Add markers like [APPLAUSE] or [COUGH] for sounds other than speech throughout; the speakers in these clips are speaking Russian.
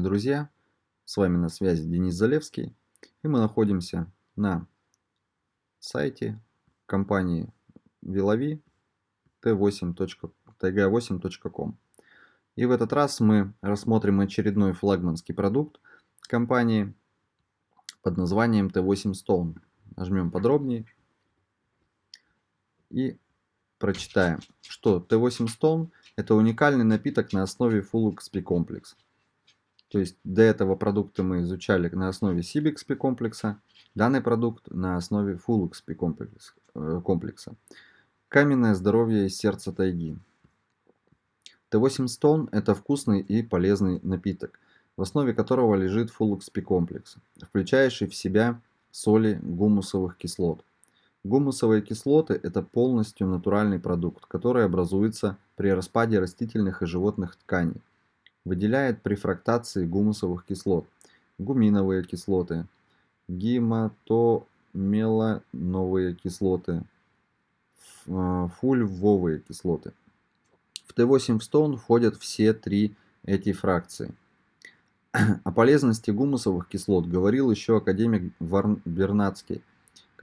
друзья! С вами на связи Денис Залевский. И мы находимся на сайте компании Vilavi t8.tg8.com. И в этот раз мы рассмотрим очередной флагманский продукт компании под названием T8 Stone. Нажмем подробнее и прочитаем, что T8 Stone это уникальный напиток на основе Full XP комплекс. То есть до этого продукта мы изучали на основе CBXP комплекса, данный продукт на основе Full XP э, комплекса. Каменное здоровье из сердца тайги. Т8 Stone это вкусный и полезный напиток, в основе которого лежит Full XP комплекс, включающий в себя соли гумусовых кислот. Гумусовые кислоты – это полностью натуральный продукт, который образуется при распаде растительных и животных тканей. Выделяет при фрактации гумусовых кислот, гуминовые кислоты, гематомелановые кислоты, э, фульвовые кислоты. В Т8 в стон входят все три эти фракции. [CLEARS THROAT] О полезности гумусовых кислот говорил еще академик Вернадский –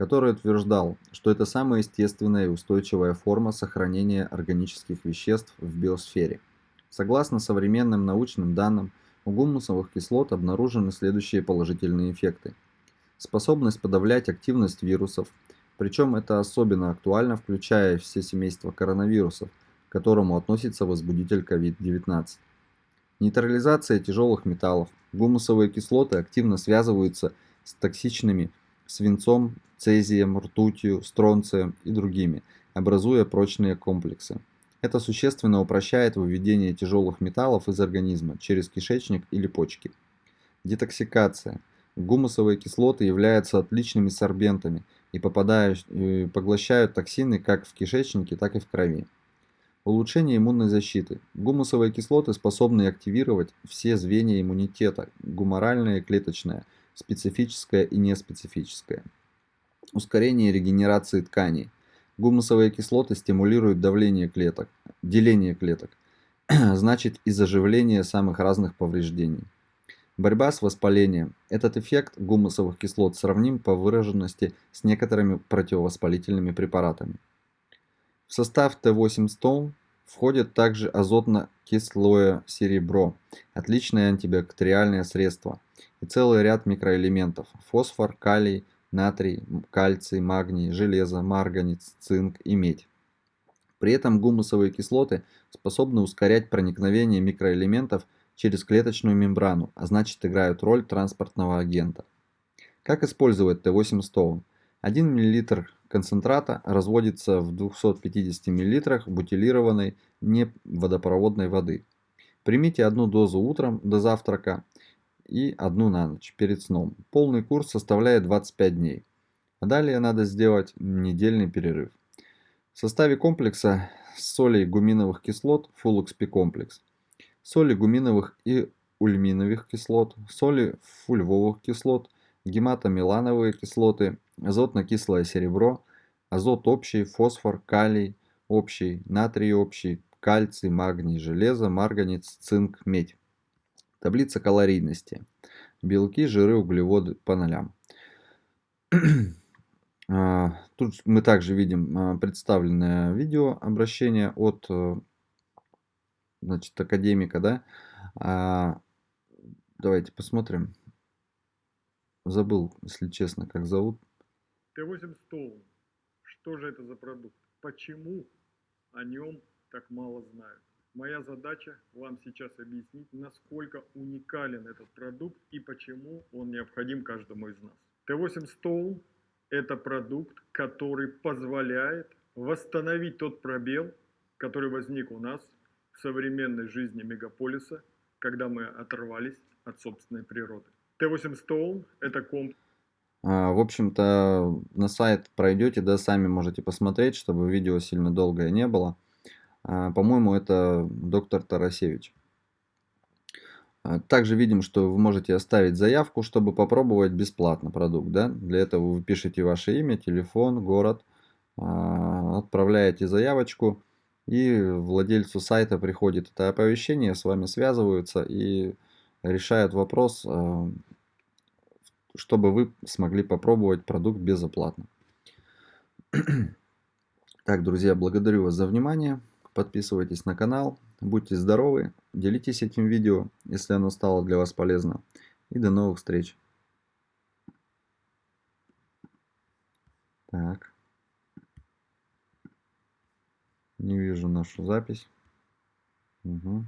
который утверждал, что это самая естественная и устойчивая форма сохранения органических веществ в биосфере. Согласно современным научным данным, у гумусовых кислот обнаружены следующие положительные эффекты. Способность подавлять активность вирусов, причем это особенно актуально, включая все семейства коронавирусов, к которому относится возбудитель COVID-19. Нейтрализация тяжелых металлов. Гумусовые кислоты активно связываются с токсичными свинцом, цезием, ртутью, стронцием и другими, образуя прочные комплексы. Это существенно упрощает выведение тяжелых металлов из организма через кишечник или почки. Детоксикация. Гумусовые кислоты являются отличными сорбентами и попадают, и поглощают токсины как в кишечнике, так и в крови. Улучшение иммунной защиты. Гумусовые кислоты способны активировать все звенья иммунитета, гуморальное и клеточное, специфическое и неспецифическое ускорение регенерации тканей. Гумусовые кислоты стимулируют давление клеток, деление клеток, [CLEARS THROAT] значит и заживление самых разных повреждений. Борьба с воспалением. Этот эффект гумусовых кислот сравним по выраженности с некоторыми противовоспалительными препаратами. В состав Т8 Stone входит также азотно-кислое серебро, отличное антибактериальное средство, и целый ряд микроэлементов – фосфор, калий, натрий, кальций, магний, железо, марганец, цинк и медь. При этом гумусовые кислоты способны ускорять проникновение микроэлементов через клеточную мембрану, а значит играют роль транспортного агента. Как использовать Т8 Stone? 1 мл концентрата разводится в 250 мл бутилированной неводопроводной воды. Примите одну дозу утром до завтрака и одну на ночь перед сном. Полный курс составляет 25 дней. А далее надо сделать недельный перерыв. В составе комплекса солей гуминовых кислот XP комплекс, соли гуминовых и ульминовых кислот, соли фульвовых кислот, гематомелановые кислоты, азотно-кислое серебро, азот общий, фосфор, калий общий, натрий общий, кальций, магний, железо, марганец, цинк, медь. Таблица калорийности. Белки, жиры, углеводы по нолям. [CLEARS THROAT] А, тут мы также видим а, представленное видео обращение от э, значит, академика. Да? А, давайте посмотрим. Забыл, если честно, как зовут. Т8 Stone. Что же это за продукт? Почему о нем так мало знают? Моя задача вам сейчас объяснить, насколько уникален этот продукт и почему он необходим каждому из нас. Т8 Stone – это продукт, который позволяет восстановить тот пробел, который возник у нас в современной жизни мегаполиса, когда мы оторвались от собственной природы. Т8 Stone – это комп... А, в общем-то, на сайт пройдете, да, сами можете посмотреть, чтобы видео сильно долгое не было. А, по-моему, это доктор Тарасевич. А, также видим, что вы можете оставить заявку, чтобы попробовать бесплатно продукт. Да? Для этого вы пишете ваше имя, телефон, город, а, отправляете заявочку, и владельцу сайта приходит это оповещение, с вами связываются и решают вопрос, чтобы вы смогли попробовать продукт безоплатно. [CLEARS THROAT] Так, друзья, благодарю вас за внимание. Подписывайтесь на канал. Будьте здоровы. Делитесь этим видео, если оно стало для вас полезно. И до новых встреч. Так. Не вижу нашу запись. Угу.